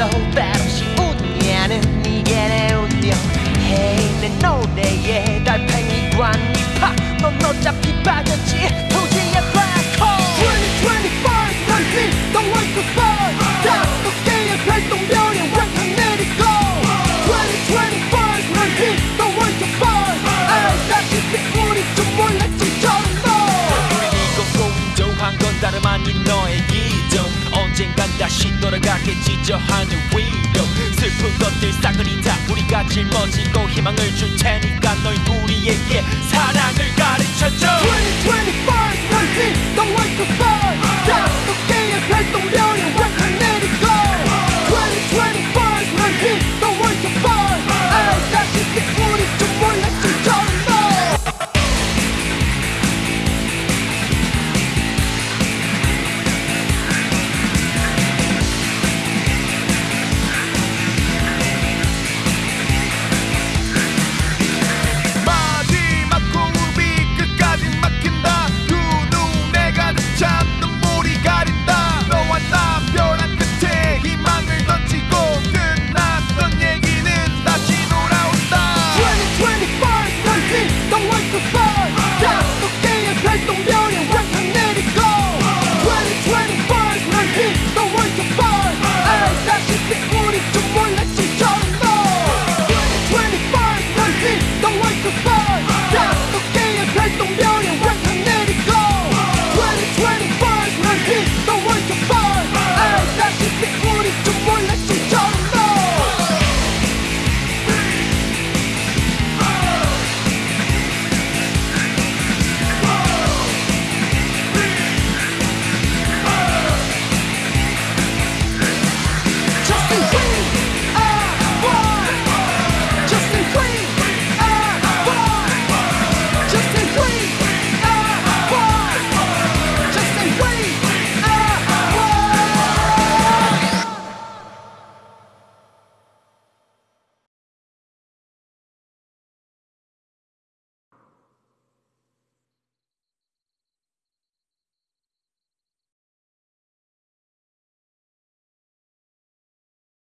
so fast. 다시 돌아가게 지저하는 위로 슬픈 것들 싸그리 다 우리가 짊어지고